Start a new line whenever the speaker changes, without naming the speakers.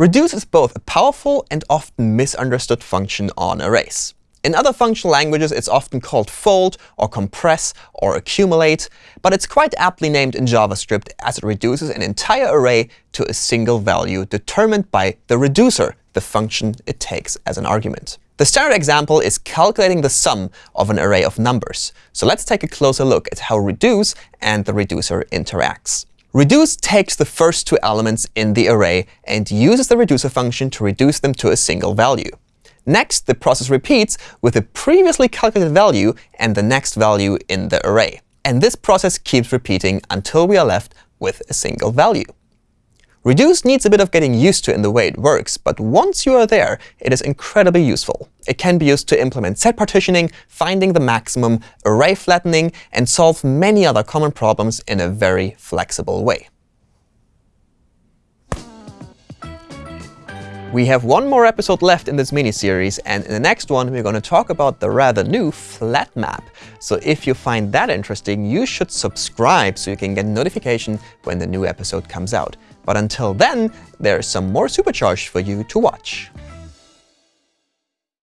Reduce is both a powerful and often misunderstood function on arrays. In other functional languages, it's often called fold, or compress, or accumulate, but it's quite aptly named in JavaScript as it reduces an entire array to a single value determined by the reducer, the function it takes as an argument. The standard example is calculating the sum of an array of numbers. So let's take a closer look at how reduce and the reducer interacts. Reduce takes the first two elements in the array and uses the reducer function to reduce them to a single value. Next, the process repeats with the previously calculated value and the next value in the array. And this process keeps repeating until we are left with a single value. Reduce needs a bit of getting used to in the way it works, but once you are there, it is incredibly useful. It can be used to implement set partitioning, finding the maximum, array flattening, and solve many other common problems in a very flexible way. We have one more episode left in this mini-series, and in the next one, we're going to talk about the rather new flat map. So if you find that interesting, you should subscribe so you can get notification when the new episode comes out. But until then, there's some more Supercharged for you to watch.